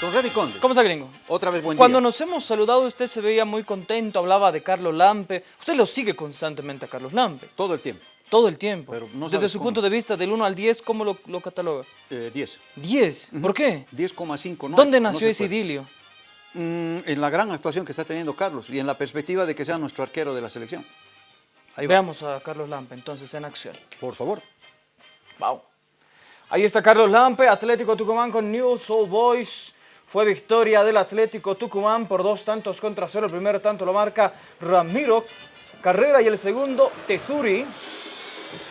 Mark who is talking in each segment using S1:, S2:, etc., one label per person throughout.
S1: Don Remy Conde.
S2: ¿Cómo está, gringo?
S1: Otra vez buen
S2: Cuando
S1: día.
S2: nos hemos saludado, usted se veía muy contento, hablaba de Carlos Lampe. Usted lo sigue constantemente a Carlos Lampe,
S1: Todo el tiempo.
S2: todo el tiempo.
S1: Pero no
S2: Desde su
S1: cómo.
S2: punto de vista, del 1 al 10, ¿cómo lo, lo cataloga?
S1: Eh, 10.
S2: 10. ¿Por qué?
S1: 10,5. No,
S2: ¿Dónde
S1: no
S2: nació
S1: se
S2: ese
S1: puede.
S2: idilio?
S1: Mm, en la gran actuación que está teniendo Carlos y en la perspectiva de que sea nuestro arquero de la selección. Ahí va.
S2: Veamos a Carlos Lampe entonces en acción.
S1: Por favor.
S2: Wow. Ahí está Carlos Lampe, Atlético Tucumán con News Old Boys. Fue victoria del Atlético Tucumán por dos tantos contra cero. El primer tanto lo marca Ramiro Carrera y el segundo Tezuri.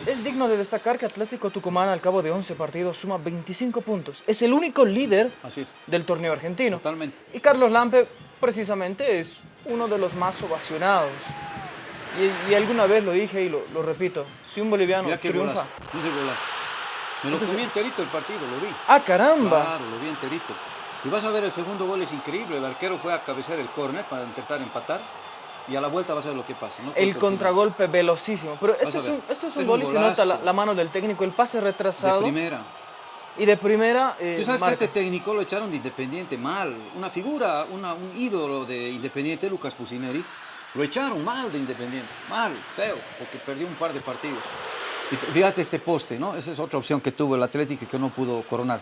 S2: Es digno de destacar que Atlético Tucumán al cabo de 11 partidos suma 25 puntos. Es el único líder
S1: Así es.
S2: del torneo argentino.
S1: Totalmente.
S2: Y Carlos Lampe precisamente es uno de los más ovacionados. Y, y alguna vez lo dije y lo, lo repito, si un boliviano
S1: Mira
S2: triunfa...
S1: golazo. Me lo
S2: Entonces-
S1: comí enterito el partido, lo vi.
S2: ¡Ah, caramba!
S1: Claro, lo vi enterito. Y vas a ver, el segundo gol es increíble. El arquero fue a cabecear el córner para intentar empatar. Y a la vuelta vas a ver lo que pasa. ¿no?
S2: El
S1: Contra
S2: contragolpe velocísimo. Pero esto es, un, esto es un
S1: Es
S2: gol
S1: un
S2: y se nota la, mano del técnico. El pase
S1: De
S2: retrasado.
S1: primera.
S2: Y de primera. eh,
S1: Tú sabes
S2: marca.
S1: que este técnico lo echaron de Independiente mal. Una figura, una- un ídolo de Independiente, Lucas Pusineri, lo echaron mal de Independiente. Mal, feo, porque perdió un par de partidos. Y fíjate este poste, ¿no? Esa es otra opción que tuvo el Atlético y que no pudo coronar.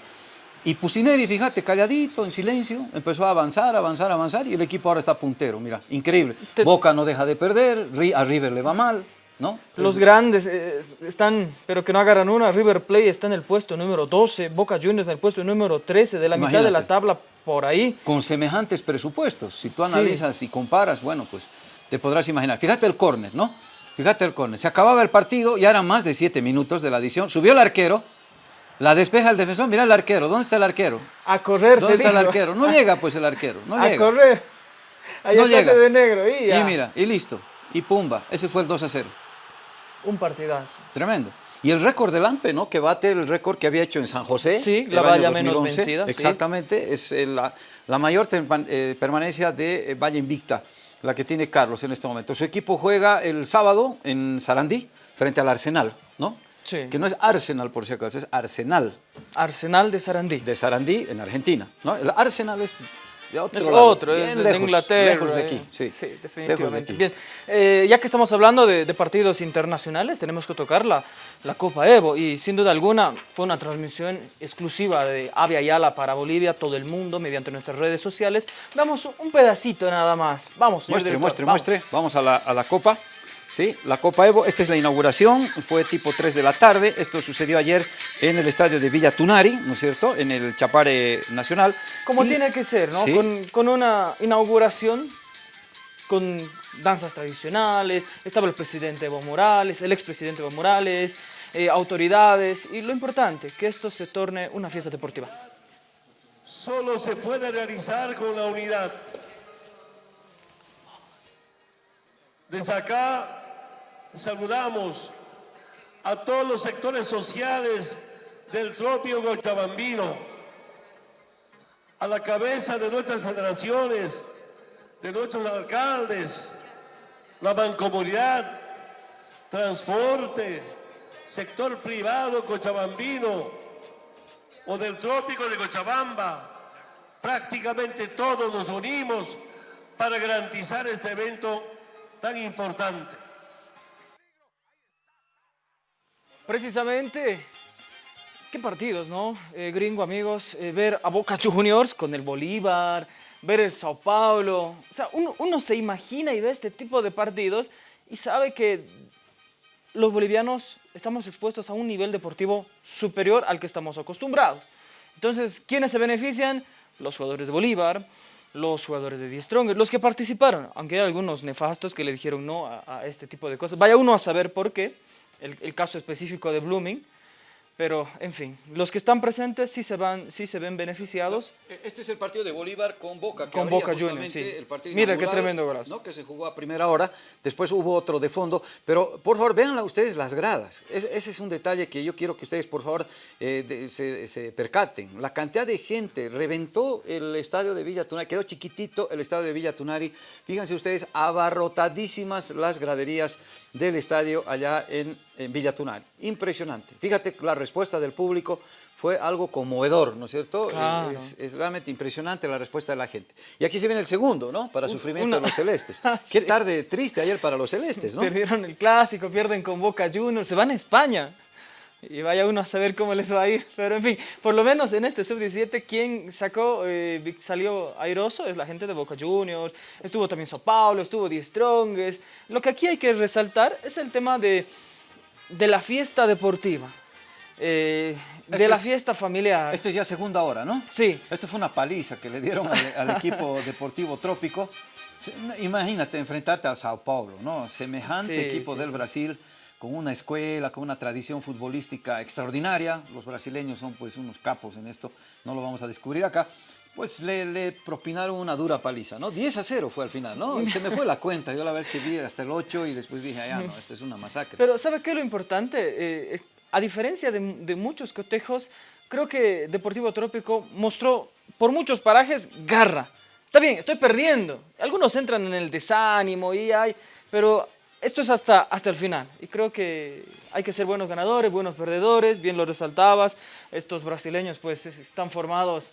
S1: Y Pusineri, fíjate, calladito, en silencio, empezó a avanzar, avanzar, avanzar y el equipo ahora está puntero, mira, increíble.
S2: Te-
S1: Boca no deja de perder, a River le va mal, ¿no?
S2: Los
S1: Es-
S2: grandes eh, están, pero que no agarran una. River Plate está en el puesto número 12. Boca Juniors en el puesto número 13. De la mitad de la
S1: Imagínate.
S2: tabla por ahí.
S1: con semejantes presupuestos. Si tú
S2: Sí.
S1: analizas y comparas, bueno, pues te podrás imaginar. Fíjate el córner, ¿no? Fíjate el córner. Se acababa el partido, ya eran más de siete minutos de la adición. Subió el arquero, la despeja el defensor. Mira el arquero, ¿dónde está el arquero?
S2: A correr
S1: ¿Dónde está el arquero? No llega pues el arquero, no
S2: a
S1: llega.
S2: correr. Ahí
S1: No llega.
S2: de negro. Y, ya.
S1: Y mira, y listo. Y pumba, ese fue el 2 a 0.
S2: Un partidazo.
S1: Tremendo. Y el récord del AMPE, ¿no? Que bate el récord que había hecho en San José.
S2: Sí, la valla menos vencida, sí.
S1: Exactamente, es eh, la, la mayor eh, permanencia de eh, valla invicta, la que tiene Carlos en este momento. Su equipo juega el sábado en Sarandí, frente al Arsenal, ¿no?
S2: Sí.
S1: Que no es Arsenal, por si acaso, es Arsenal
S2: Arsenal de Sarandí.
S1: de Sarandí, en Argentina, ¿no? El Arsenal es de otro
S2: Es
S1: lado,
S2: otro, es de,
S1: lejos,
S2: Inglaterra.
S1: Lejos de
S2: eh.
S1: aquí, sí.
S2: Sí,
S1: lejos de
S2: definitivamente.
S1: aquí.
S2: Bien, eh, ya que estamos hablando de, de partidos internacionales, tenemos que tocar la, la Copa Evo y sin duda alguna fue una transmisión exclusiva de Avia Yala para Bolivia, todo el mundo, mediante nuestras redes sociales. Damos un pedacito nada más. Vamos, señor
S1: Muestre,
S2: director,
S1: muestre,
S2: vamos.
S1: muestre. Vamos a la, a la Copa. Sí, la Copa Evo. Esta es la inauguración. Fue tipo 3 de la tarde. Esto sucedió ayer en el estadio de Villa Tunari, ¿no es cierto? En el Chapare Nacional.
S2: Como
S1: Y-
S2: tiene que ser, ¿no?
S1: Sí.
S2: Con, con una inauguración con danzas tradicionales, estaba el presidente Evo Morales, el expresidente Evo Morales, eh, autoridades, y lo importante, que esto se torne una fiesta deportiva.
S3: solo se puede realizar con la unidad. Desde acá saludamos a todos los sectores sociales del trópico cochabambino, a la cabeza de nuestras federaciones, de nuestros alcaldes, la mancomunidad, transporte, sector privado cochabambino, o del trópico de Cochabamba, prácticamente todos nos unimos para garantizar este evento tan importante.
S2: Precisamente, qué partidos, ¿no? Eh, gringo, amigos, eh, ver a Boca Juniors con el Bolívar, ver el Sao Paulo. O sea, uno, uno se imagina y ve este tipo de partidos y sabe que los bolivianos estamos expuestos a un nivel deportivo superior al que estamos acostumbrados. Entonces, ¿quiénes se benefician? Los jugadores de Bolívar, los jugadores de Die Stronger, los que participaron, aunque hay algunos nefastos que le dijeron no a, este tipo de cosas. Vaya uno a saber por qué, el caso específico de Blooming, pero en fin, los que están presentes sí se, van, sí se ven beneficiados.
S1: Este es el partido de Bolívar con Boca. que
S2: Con Boca Juniors, sí.
S1: el partido
S2: Mira qué tremendo golazo.
S1: ¿no? Que se jugó a primera hora. Después hubo otro de fondo. Pero por favor, vean ustedes las gradas. Es- ese es un detalle que yo quiero que ustedes, por favor, eh, de- se, se percaten. La cantidad de gente reventó el estadio de Villa Tunari. Quedó chiquitito el estadio de Villa Tunari. Fíjense ustedes, abarrotadísimas las graderías del estadio allá en, en Villa Tunari. Impresionante. Fíjate la respuesta del público fue algo conmovedor, ¿no es cierto?
S2: Claro.
S1: Es, es realmente impresionante la respuesta de la gente. Y aquí se viene el segundo, ¿no? Para sufrimiento
S2: una-
S1: de los celestes.
S2: Ah,
S1: Qué tarde triste ayer para los celestes, ¿no?
S2: Perdieron el clásico, pierden con Boca Juniors, se van a España. Y vaya uno a saber cómo les va a ir. Pero en fin, por lo menos en este sub-17, quien sacó, eh, salió airoso es la gente de Boca Juniors. Estuvo también Sao Paulo, estuvo Die Strongest. Lo que aquí hay que resaltar es el tema de, de la fiesta deportiva. Eh, de
S1: Esto
S2: la
S1: es-
S2: fiesta familiar.
S1: Esto es ya segunda hora, ¿no?
S2: Sí.
S1: Esto fue una paliza que le dieron al, al equipo deportivo trópico. Imagínate enfrentarte a Sao Paulo, ¿no? Semejante
S2: Sí,
S1: equipo
S2: sí,
S1: del
S2: sí.
S1: Brasil con una escuela, con una tradición futbolística extraordinaria. Los brasileños son pues unos capos en esto, no lo vamos a descubrir acá. Pues le, le propinaron una dura paliza, ¿no? 10 a 0 fue al final, ¿no? Se me fue la cuenta, yo la vez que vi hasta el 8 y después dije, ah, no, esto es una masacre.
S2: Pero ¿sabe qué es lo importante? Eh, a diferencia de, muchos cotejos, creo que Deportivo Trópico mostró por muchos parajes garra. Está bien, estoy perdiendo. Algunos entran en el desánimo y hay, pero esto es hasta, hasta el final. Y creo que hay que ser buenos ganadores, buenos perdedores, bien lo resaltabas. Estos brasileños pues es- están formados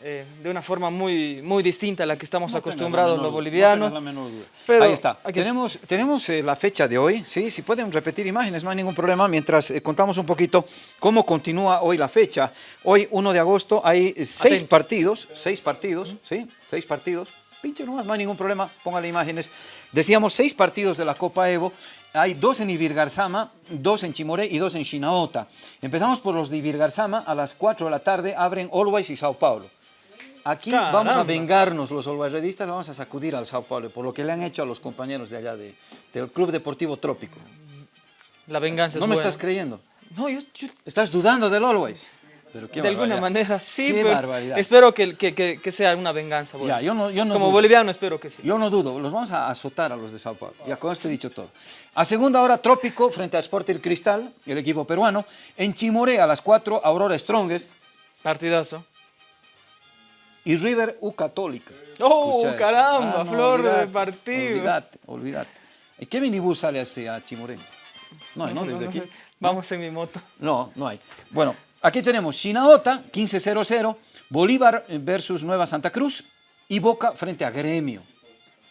S2: eh, de una forma muy, muy distinta a la que estamos
S1: No
S2: acostumbrados
S1: menor
S2: los bolivianos.
S1: No la menor duda.
S2: Pero
S1: Ahí está. Tenemos, tenemos eh, la fecha de hoy, ¿sí? Si pueden repetir imágenes, no hay ningún problema, mientras eh, contamos un poquito cómo continúa hoy la fecha. Hoy, 1 de agosto, hay seis partidos, seis partidos, ¿sí? Seis partidos. Pinche nomás, no hay ningún problema, póngale imágenes. Decíamos seis partidos de la Copa Evo. Hay dos en Ibirgarzama, dos en Chimoré y dos en Chinaota. Empezamos por los de Ibirgarzama, a las 4 de la tarde abren Always y Sao Paulo. Aquí vamos a
S2: Caramba.
S1: vengarnos los olvarredistas, vamos a sacudir al Sao Paulo por lo que le han hecho a los compañeros de allá de- del Club Deportivo Trópico.
S2: La venganza es
S1: ¿No me
S2: buena.
S1: estás creyendo?
S2: No, yo- yo
S1: ¿Estás dudando del Always? Pero qué
S2: de alguna
S1: barbaridad.
S2: manera sí,
S1: Qué
S2: pero
S1: barbaridad.
S2: espero que, que- que- que sea una venganza.
S1: Ya, yo no- yo no
S2: Como
S1: dudo.
S2: boliviano espero que sí.
S1: Yo no dudo, los vamos a azotar a los de Sao Paulo. Ya con esto he dicho todo. A segunda hora, Trópico frente a Sporting Cristal, el equipo peruano. En Chimoré a las 4, Aurora Strongest
S2: Partidazo.
S1: Y River U Católica.
S2: ¡Oh, caramba! flor de
S1: olvídate,
S2: partido.
S1: Olvídate, olvídate. ¿Y qué minibús sale hacia Chimoré? No hay, ¿no? Desde aquí.
S2: Vamos en mi moto.
S1: No, no hay. Bueno, aquí tenemos Chinaota, 15-0-0, Bolívar versus Nueva Santa Cruz y Boca frente a Gremio.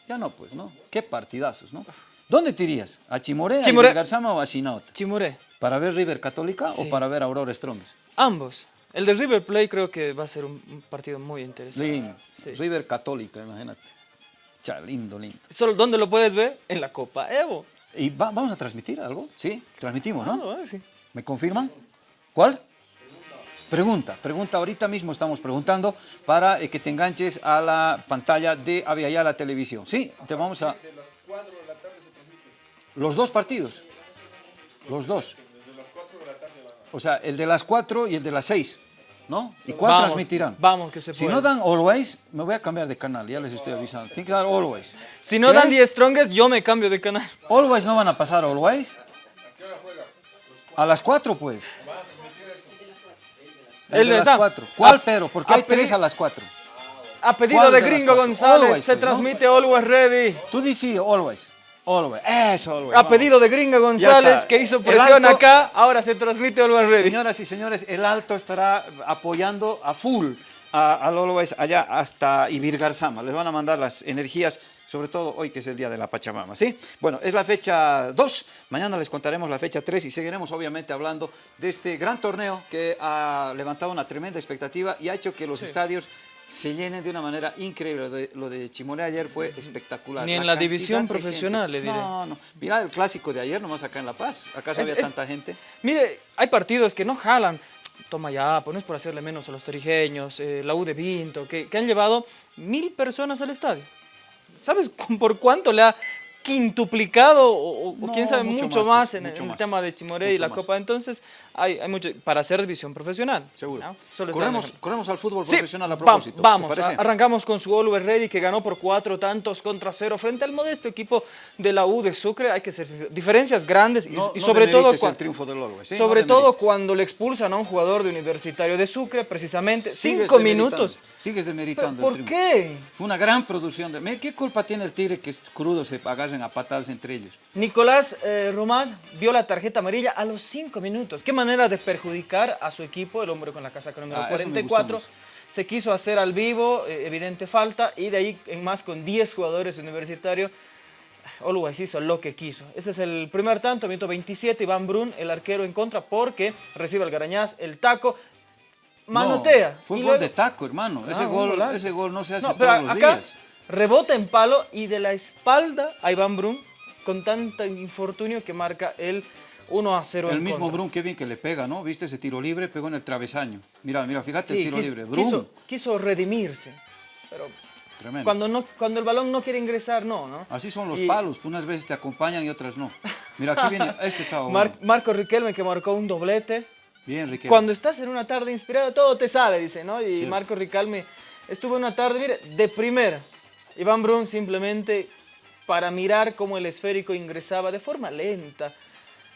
S1: Ya no, pues, ¿no? Qué partidazos, ¿no? ¿Dónde te irías? ¿A Chimoré,
S2: Chimoré.
S1: a Garzama o a Chinaota?
S2: Chimoré.
S1: ¿Para ver River Católica
S2: Sí.
S1: o para ver Aurora Strongest?
S2: Ambos. El de River Plate creo que va a ser un, un partido muy interesante.
S1: Lindo.
S2: Sí.
S1: River Católica, imagínate. Cha, lindo, lindo.
S2: Solo, ¿Dónde lo puedes ver? En la Copa Evo.
S1: ¿Y va- vamos a transmitir algo? Sí, transmitimos, ¿no?
S2: Ah, sí.
S1: ¿Me confirman? ¿Cuál? Pregunta, pregunta, ahorita mismo estamos preguntando para eh, que te enganches a la pantalla de Aviala Televisión. Sí, te vamos a... Los dos partidos. Los dos. O sea, el de las 4 y el de las 6, ¿no? ¿Y cuál
S2: Vamos,
S1: transmitirán?
S2: vamos, que se
S1: Si
S2: puede.
S1: no dan Always, me voy a cambiar de canal, ya les estoy avisando. Tiene que dar Always.
S2: Si no
S1: ¿Qué?
S2: dan 10 strongest, yo me cambio de canal.
S1: Always no van a pasar Always. A las 4, pues. El,
S2: El
S1: de las
S2: está.
S1: 4. ¿Cuál,
S2: A-
S1: Pedro? Porque
S2: a
S1: hay tres
S2: pedi-
S1: a las 4.
S2: A pedido
S1: ¿Cuál
S2: de Gringo? González,
S1: Always,
S2: se
S1: pues, ¿no?
S2: transmite Always Ready.
S1: Tú dices Always. Always. Eso, Always.
S2: A pedido de Gringo González, que hizo presión
S1: alto-
S2: acá, ahora se transmite Always Ready.
S1: Señoras y señores, el Alto estará apoyando a full a- al Always allá hasta Ibirgarzama. Les van a mandar las energías, sobre todo hoy que es el día de la Pachamama, ¿sí? Bueno, es la fecha 2, mañana les contaremos la fecha 3 y seguiremos obviamente hablando de este gran torneo que ha levantado una tremenda expectativa y ha hecho que los estadios se llenen de una manera increíble. Lo de, lo de ayer fue espectacular.
S2: Ni en la división profesional, le diré.
S1: No, no. Mira el clásico de ayer nomás acá en La Paz. ¿Acaso
S2: Es-
S1: había
S2: es-
S1: tanta gente?
S2: Mire, hay partidos que no jalan. Toma ya, pues no es por hacerle menos a los torijeños, eh, la U de Vinto, que, que han llevado mil personas al estadio. ¿Sabes por cuánto le ha quintuplicado o, o
S1: No,
S2: quién sabe
S1: mucho
S2: mucho,
S1: más,
S2: más,
S1: pues,
S2: en,
S1: mucho
S2: en el tema de Chimoré y la
S1: más.
S2: Copa? Entonces, hay, hay mucho para hacer división profesional.
S1: Seguro.
S2: ¿no? Solo está
S1: Corremos, corremos al fútbol
S2: Sí,
S1: profesional a propósito. ¿te
S2: vamos, a- arrancamos con su Always Ready que ganó por cuatro tantos contra cero frente al modesto equipo de la U de Sucre. Hay que ser diferencias grandes y,
S1: No-
S2: y
S1: no
S2: sobre todo
S1: el triunfo del ¿sí?
S2: sobre todo cuando le expulsan a un jugador de Universitario de Sucre, precisamente
S1: Sigues
S2: cinco minutos.
S1: Sigues
S2: ¿Pero
S1: demeritando
S2: ¿Por
S1: el triunfo.
S2: qué?
S1: Fue una gran producción. De... ¿Qué culpa tiene el Tigre que es crudo se agarren a patadas entre ellos.
S2: Nicolás eh, Román vio la tarjeta amarilla a los 5 minutos. Qué manera de perjudicar a su equipo, el hombre con la casaca número
S1: Ah, eso me gustó
S2: 44.
S1: más.
S2: Se quiso hacer al vivo, eh, evidente falta, y de ahí en más con 10 jugadores universitarios. Always hizo lo que quiso. Ese es el primer tanto, minuto 27, Iván Brun, el arquero en contra, porque recibe el garañaz, el taco, manotea.
S1: No, fue un gol
S2: luego-
S1: de taco, hermano. ese,
S2: Ah, un
S1: gol, ese gol no se hace
S2: No, pero
S1: todos los
S2: acá
S1: días.
S2: rebota en palo y de la espalda a Iván Brun con tanto infortunio que marca el 1 a 0
S1: El mismo
S2: contra.
S1: Brun, qué bien que le pega, ¿no? ¿Viste ese tiro libre? Pegó en el travesaño. Mira, mira, fíjate
S2: Sí,
S1: el tiro libre. Brun,
S2: quiso, quiso redimirse, pero
S1: tremendo.
S2: cuando, no, cuando el balón no quiere ingresar, no, ¿no?
S1: Así son los
S2: Y
S1: palos, unas veces te acompañan y otras no. Mira, aquí viene, este estaba
S2: Mar-
S1: bueno.
S2: Marco Riquelme que marcó un doblete.
S1: Bien, Riquelme.
S2: Cuando estás en una tarde inspirada, todo te sale, dice, ¿no? Y
S1: Cierto.
S2: Marco Riquelme estuvo en una tarde, mire, de primera. Iván Brun simplemente para mirar cómo el esférico ingresaba de forma lenta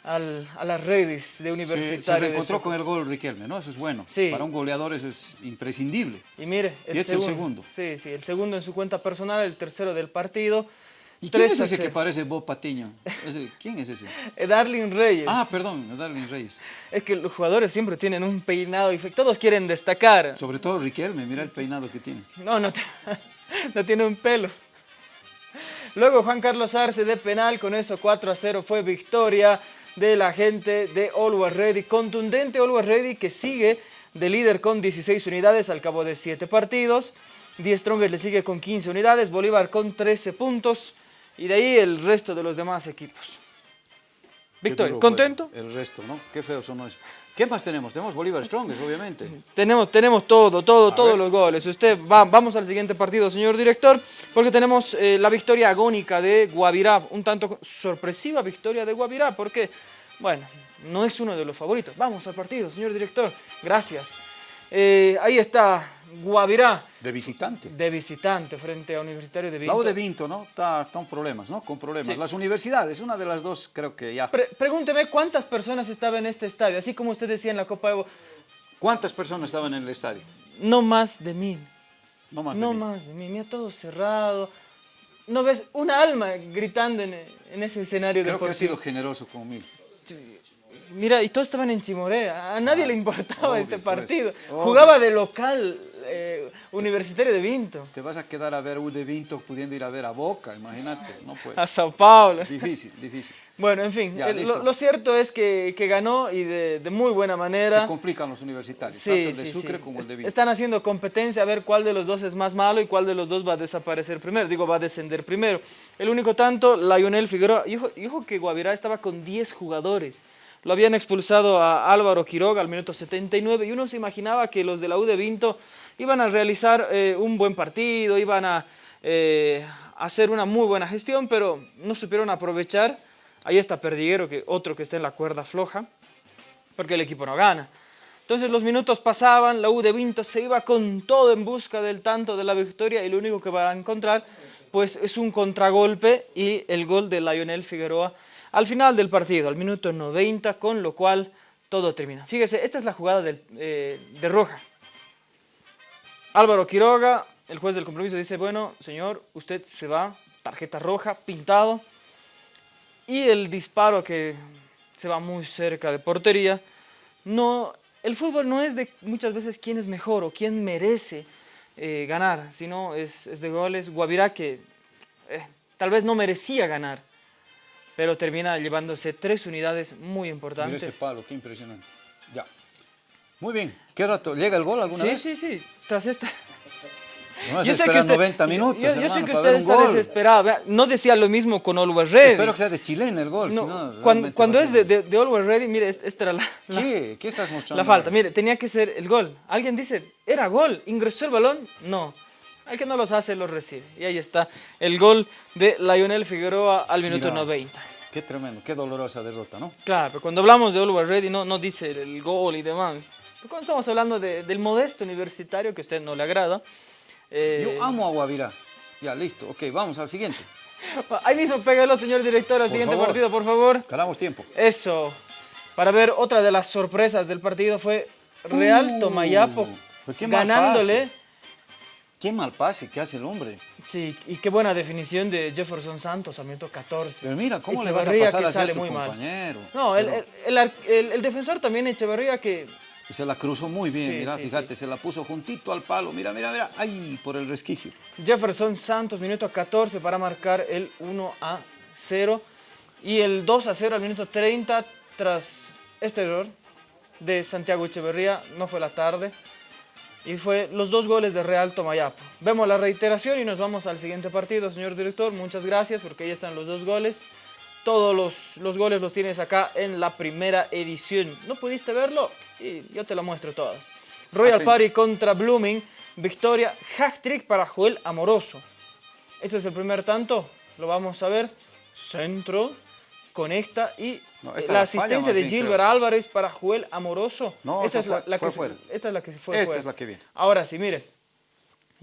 S2: al- a las redes de
S1: Se,
S2: universitario.
S1: se
S2: de
S1: reencontró con el gol Riquelme, ¿no? Eso es bueno.
S2: Sí.
S1: Para un goleador eso es imprescindible.
S2: Y mire, el,
S1: Y este es el segundo.
S2: Sí, sí, el segundo en su cuenta personal, el tercero del partido.
S1: ¿Y quién es ese que parece Bob Patiño? ¿Quién es ese?
S2: Eh, Darlin Reyes.
S1: Ah, perdón, Darlene Reyes.
S2: Es que los jugadores siempre tienen un peinado y todos quieren destacar.
S1: Sobre todo Riquelme, mira el peinado que tiene.
S2: No, no, no tiene un pelo. Luego Juan Carlos Arce de penal, con eso 4 a 0 fue victoria de la gente de Always Ready. Contundente Always Ready que sigue de líder con 16 unidades al cabo de 7 partidos. Die Strongers le sigue con 15 unidades, Bolívar con 13 puntos y de ahí el resto de los demás equipos.
S1: Fue
S2: ¿contento?
S1: El resto, ¿no? Qué feo sonó eso. ¿Qué más tenemos? Tenemos Bolívar Strongest, obviamente.
S2: Tenemos, tenemos todo, todo,
S1: A
S2: todos
S1: ver.
S2: los goles. Usted va, vamos al siguiente partido, señor director, porque tenemos eh, la victoria agónica de Guavirá, un tanto sorpresiva victoria de Guavirá, porque, bueno, no es uno de los favoritos. Vamos al partido, señor director. Gracias. Eh, ahí está Guavirá
S1: De visitante.
S2: de visitante frente a Universitario de
S1: La
S2: Vinto.
S1: U de Vinto, ¿no? Está, está en problemas, ¿no? Con problemas.
S2: Sí.
S1: Las universidades, una de las dos, creo que ya.
S2: Pre- pregúnteme cuántas personas estaban en este estadio, así como usted decía en la Copa Evo,
S1: ¿Cuántas personas estaban en el estadio?
S2: no más de mil.
S1: No más de
S2: No
S1: mil.
S2: más de mí, mira todo cerrado. No ves una alma gritando en, en ese escenario
S1: Creo que ha sido generoso con mil.
S2: Mira, y todos estaban en Chimoré, a nadie le importaba
S1: obvio,
S2: este
S1: pues,
S2: partido. Jugaba de local Universitario de Vinto,
S1: Te vas a quedar a ver U de Vinto pudiendo ir a ver a Boca, imagínate. No puede.
S2: a Sao Paulo.
S1: Difícil, difícil.
S2: Bueno, en fin,
S1: Ya,
S2: el-
S1: listo.
S2: lo, lo cierto es que, que ganó y de, de muy buena manera.
S1: Se complican los universitarios,
S2: Sí,
S1: tanto el de
S2: sí,
S1: Sucre
S2: sí.
S1: como el de Vinto.
S2: Están haciendo competencia a ver cuál de los dos es más malo y cuál de los dos va a desaparecer primero. Digo, va a descender primero. El único tanto, Lionel Figueroa. Dijo, dijo que Guavirá estaba con 10 jugadores. Lo habían expulsado a Álvaro Quiroga al minuto 79 y uno se imaginaba que los de la U de Vinto iban a realizar eh, un buen partido, iban a eh, hacer una muy buena gestión, pero no supieron aprovechar. Ahí está Perdiguero, que otro que está en la cuerda floja porque el equipo no gana. Entonces los minutos pasaban, la U de Vinto se iba con todo en busca del tanto de la victoria y lo único que va a encontrar pues es un contragolpe y el gol de Lionel Figueroa al final del partido, al minuto 90, con lo cual todo termina. Fíjese, esta es la jugada eh, de Roja. Álvaro Quiroga, el juez del compromiso, dice, bueno, señor, usted se va, tarjeta roja, pintado, y el disparo que se va muy cerca de portería, no, el fútbol no es de muchas veces quién es mejor o quién merece eh, ganar, sino es, es de goles. Guavirá que eh, tal vez no merecía ganar, pero termina llevándose tres unidades muy
S1: Mira
S2: importantes.
S1: ese palo, qué impresionante. Ya. Muy bien. ¿Qué rato? ¿Llega el gol alguna
S2: Sí,
S1: vez?
S2: sí, sí, tras esta...
S1: No vas a esperar 90 minutos,
S2: yo, yo sé que usted está desesperado. No decía lo mismo con Always Ready.
S1: Espero que sea de chilena el gol.
S2: No, cuando es de, de, de Always Ready, mire, es- esta era la, la-
S1: ¿Qué? ¿Qué estás mostrando?
S2: la falta.
S1: ahora?
S2: Mire, tenía que ser el gol. Alguien dice, ¿era gol? ¿Ingresó el balón? No. Al que no los hace, los recibe. Y ahí está el gol de Lionel Figueroa al minuto
S1: Mira.
S2: 90.
S1: Qué tremendo, qué dolorosa derrota, ¿no?
S2: Claro, pero cuando hablamos de Always Ready no, no dice el gol y demás. Cuando estamos hablando de- del modesto universitario, que a usted no le agrada, eh,
S1: Yo amo a Guavirá. Ya, listo. Ok, vamos al siguiente.
S2: ahí mismo pégalo, señor director, al
S1: Por
S2: siguiente
S1: favor.
S2: partido, por favor.
S1: Ganamos tiempo.
S2: Eso. Para ver otra de las sorpresas del partido fue Real
S1: Uh,
S2: Tomayapo
S1: pues qué mal
S2: ganándole
S1: Qué mal pase que hace el hombre.
S2: Sí, y qué buena definición de Jefferson Santos a minuto 14.
S1: Pero mira, ¿cómo le vas a
S2: Echeverría
S1: pasar
S2: que
S1: a
S2: sale
S1: tu
S2: muy mal.
S1: compañero?
S2: No, el,
S1: Pero-
S2: el- el ar- el- el defensor también Echeverría que
S1: Se la cruzó muy bien,
S2: Sí,
S1: mira,
S2: sí,
S1: fíjate, se la puso juntito al palo, mira, mira, mira, ay, por el resquicio.
S2: Jefferson Santos, minuto 14 para marcar el 1 a 0 y el 2 a 0 al minuto 30 tras este error de Santiago Echeverría, no fue la tarde, y fue los dos goles de Real Tomayapo. Vemos la reiteración y nos vamos al siguiente partido, señor director, muchas gracias porque ahí están los dos goles. Todos los, los goles los tienes acá en la primera edición. ¿No pudiste verlo? Y yo te lo muestro todas. Royal. Party contra Blooming. Victoria, hat-trick para Joel Amoroso. Este es el primer tanto. Lo vamos a ver. Centro, conecta y
S1: No,
S2: eh,
S1: esta
S2: la asistencia de Gilbert
S1: creo.
S2: Álvarez para Joel Amoroso.
S1: No,
S2: esta es la,
S1: fue-
S2: la
S1: fue
S2: que, se-
S1: fuera.
S2: esta es la que se fue
S1: Esta
S2: fuera.
S1: es la que viene.
S2: Ahora sí, mire.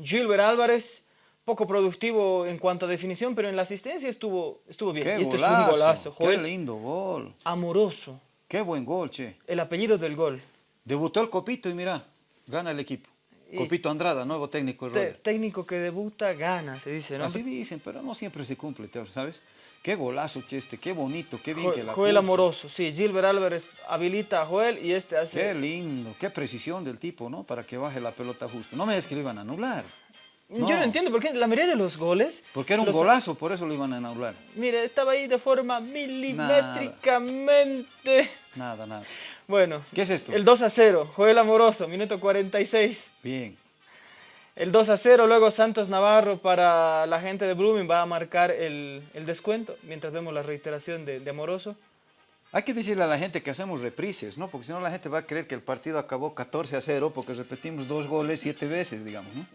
S2: Gilbert Álvarez, poco productivo en cuanto a definición, pero en la asistencia estuvo, estuvo bien.
S1: Qué
S2: y este
S1: golazo,
S2: es un golazo.
S1: qué
S2: Joel
S1: lindo gol,
S2: Amoroso,
S1: qué buen gol, che.
S2: el apellido del gol.
S1: Debutó el Copito y mira, gana el equipo.
S2: Y-
S1: Copito Andrada, nuevo técnico de
S2: técnico que debuta, gana, se dice, ¿no?
S1: Así dicen, pero no siempre se cumple, ¿sabes? Qué golazo, che, este, qué bonito, qué bien
S2: Jo-
S1: que la
S2: Joel
S1: puso.
S2: Amoroso, sí. Gilbert Álvarez habilita a Joel y este hace...
S1: Qué lindo, qué precisión del tipo, ¿no? Para que baje la pelota justo. No me digas que
S2: Yo no entiendo por qué la mayoría de los goles...
S1: Porque era un
S2: los-
S1: golazo, por eso lo iban a anular.
S2: Mire, estaba ahí de forma milimétricamente...
S1: Nada, nada.
S2: Bueno.
S1: ¿Qué es esto?
S2: El 2 a 0, Joel Amoroso, minuto 46.
S1: Bien.
S2: El 2 a 0, luego Santos Navarro para la gente de Blooming va a marcar el, el descuento, mientras vemos la reiteración de, de Amoroso.
S1: Hay que decirle a la gente que hacemos reprises, ¿no? Porque si no la gente va a creer que el partido acabó 14 a 0 porque repetimos dos goles siete veces, digamos, ¿no?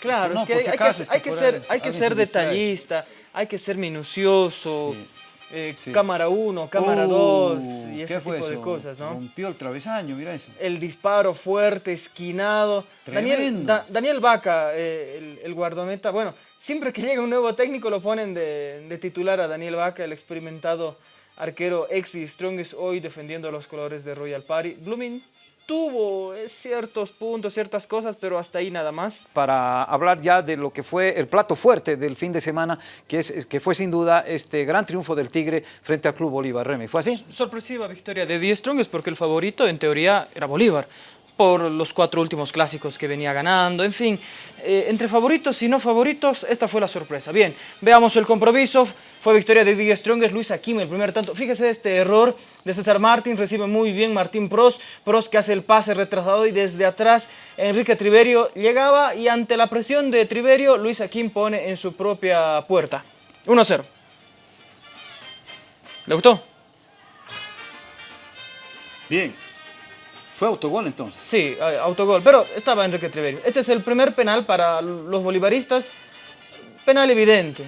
S2: Claro,
S1: No,
S2: es que
S1: por
S2: hay,
S1: si
S2: hay
S1: acaso,
S2: que,
S1: es que
S2: hay que
S1: por
S2: ser, hay que detallista, hay que ser minucioso,
S1: Sí.
S2: eh,
S1: Sí.
S2: cámara 1, cámara
S1: Uh,
S2: 2 y
S1: ¿qué
S2: ese tipo de
S1: eso?
S2: cosas, ¿no?
S1: Rompió el travesaño, mira eso.
S2: El disparo fuerte, esquinado. Daniel,
S1: Tremendo.
S2: Da- Daniel Vaca, eh, el, el guardameta, bueno, siempre que llega un nuevo técnico lo ponen de, de titular a Daniel Vaca, el experimentado arquero ex y Strongest hoy defendiendo los colores de Royal Party. Blooming tuvo eh, ciertos puntos, ciertas cosas, pero hasta ahí nada más.
S1: Para hablar ya de lo que fue el plato fuerte del fin de semana, que, es, que fue sin duda este gran triunfo del Tigre frente al Club Bolívar Remy. ¿Fue así?
S2: Sorpresiva victoria de Die Strongest porque el favorito en teoría era Bolívar por los cuatro últimos clásicos que venía ganando, en fin, eh, entre favoritos y no favoritos, esta fue la sorpresa. Bien, veamos el compromiso, fue victoria de Die Strongest, Luis Aquim el primer tanto, fíjese este error de César Martín, recibe muy bien Martín Pros, Pros que hace el pase retrasado y desde atrás Enrique Triverio llegaba y ante la presión de Triverio, Luis Aquim pone en su propia puerta. 1-0. ¿Le gustó?
S1: Bien. Fue autogol entonces.
S2: Sí, autogol, pero estaba Enrique Triverio. Este es el primer penal para los bolivaristas, penal evidente.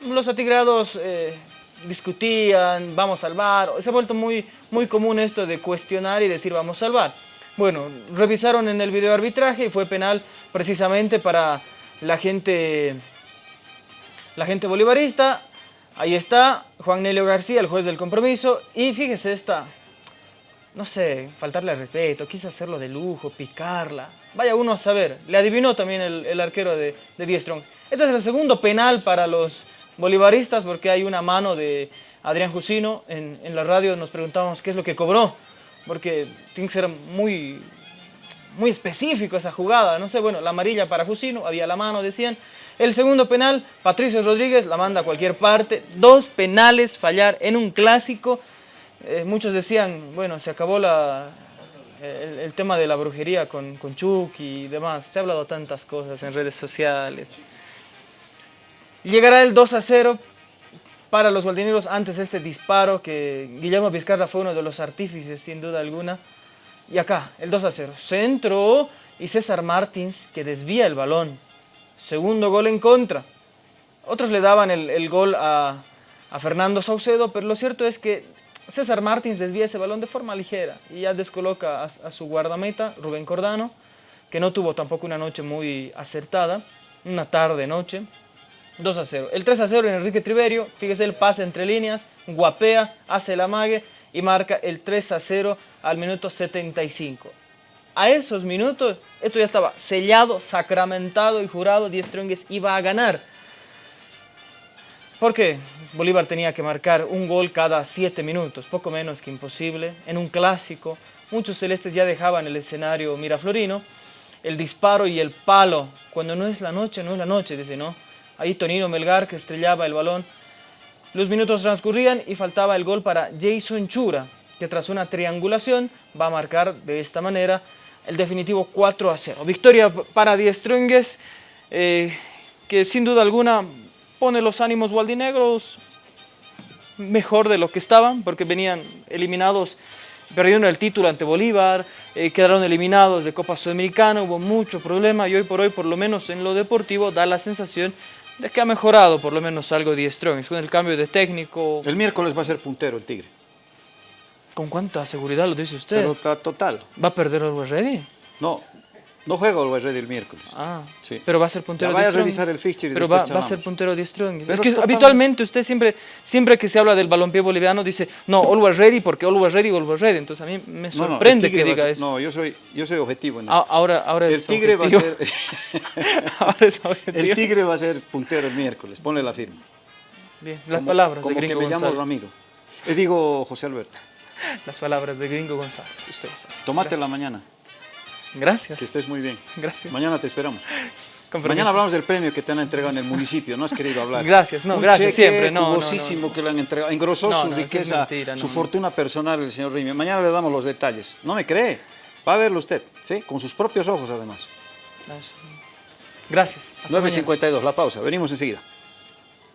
S2: Los atigrados eh, discutían, vamos a salvar, se ha vuelto muy, muy común esto de cuestionar y decir vamos a salvar. Bueno, revisaron en el video arbitraje y fue penal precisamente para la gente, la gente bolivarista. Ahí está Juan Nelio García, el juez del compromiso, y fíjese esta, no sé, faltarle al respeto, quise hacerlo de lujo, picarla. Vaya uno a saber. Le adivinó también el, arquero de, de Strong. Este es el segundo penal para los bolivaristas porque hay una mano de Adrián Jusino. En, en la radio nos preguntábamos qué es lo que cobró. Porque tiene que ser muy, muy específico esa jugada. No sé, bueno, la amarilla para Jusino, había la mano, decían. El segundo penal, Patricio Rodríguez la manda a cualquier parte. Dos penales fallar en un clásico. Eh, muchos decían, bueno, se acabó la, el, tema de la brujería con, con y demás. Se ha hablado tantas cosas en redes sociales. Llegará el 2 a 0 para los baldineros antes de este disparo que Guillermo Vizcarra fue uno de los artífices sin duda alguna. Y acá, el 2 a 0. Centro y César Martins que desvía el balón. Segundo gol en contra. Otros le daban el, el gol a, a Fernando Saucedo, pero lo cierto es que César Martins desvía ese balón de forma ligera y ya descoloca a, su guardameta, Rubén Cordano, que no tuvo tampoco una noche muy acertada, una tarde-noche. 2 a 0. El 3 a 0 en Enrique Triverio, fíjese el pase entre líneas, guapea, hace el amague y marca el 3 a 0 al minuto 75. a esos minutos, esto ya estaba sellado, sacramentado y jurado, Diez Trongues iba a ganar. Porque Bolívar tenía que marcar un gol cada siete minutos, poco menos que imposible. En un clásico, muchos celestes ya dejaban el escenario miraflorino. El disparo y el palo, cuando no es la noche, no es la noche, dice, ¿no? Ahí Tonino Melgar que estrellaba el balón. Los minutos transcurrían y faltaba el gol para Jason Chura, que tras una triangulación va a marcar de esta manera el definitivo 4 a 0. Victoria para Diez Trongues, eh, que sin duda alguna pone los ánimos gualdinegros mejor de lo que estaban, porque venían eliminados, perdieron el título ante Bolívar, eh, quedaron eliminados de Copa Sudamericana, hubo mucho problema y hoy por hoy, por lo menos en lo deportivo, da la sensación de que ha mejorado por lo menos algo Diez Strong, con el cambio de técnico.
S1: El miércoles va a ser puntero el Tigre.
S2: ¿Con cuánta seguridad lo dice usted?
S1: Pero total.
S2: ¿Va a perder Always Ready?
S1: No, no juega el Ready el miércoles.
S2: Ah,
S1: Sí.
S2: pero va a ser puntero de
S1: a
S2: Strong.
S1: revisar el fixture
S2: Pero va, a ser puntero de Strong.
S1: Pero
S2: es que habitualmente usted siempre, siempre que se habla del balompié boliviano dice, no, Always Ready porque Always Ready, Always Ready. Entonces a mí me
S1: No, no, el
S2: sorprende que
S1: a
S2: diga
S1: ser-
S2: eso.
S1: No, yo soy, yo soy objetivo en
S2: Ah,
S1: esto.
S2: ahora, ahora
S1: el
S2: es
S1: Tigre va a ser...
S2: ahora es objetivo.
S1: el Tigre va a ser puntero el miércoles. Ponle la firma.
S2: Bien, las
S1: Como-
S2: palabras
S1: como
S2: de
S1: que
S2: Gringo
S1: me llamo
S2: González.
S1: Ramiro. Eh, digo José Alberto.
S2: Las palabras de Gringo González. Usted lo sabe.
S1: Tomate la mañana.
S2: Gracias.
S1: Que estés muy bien.
S2: Gracias.
S1: Mañana te esperamos. Mañana hablamos del premio que te han entregado en el municipio, no has querido hablar.
S2: Gracias, no,
S1: Un
S2: gracias,
S1: cheque
S2: siempre, no, no,
S1: jugosísimo
S2: no.
S1: que le han entregado. Engrosó su riqueza,
S2: mentira,
S1: su fortuna personal el señor Rimi. Mañana le damos los detalles. No me cree. Va a verlo usted, ¿sí? Con sus propios ojos además.
S2: Gracias. Hasta mañana.
S1: 9.52, la pausa. Venimos enseguida.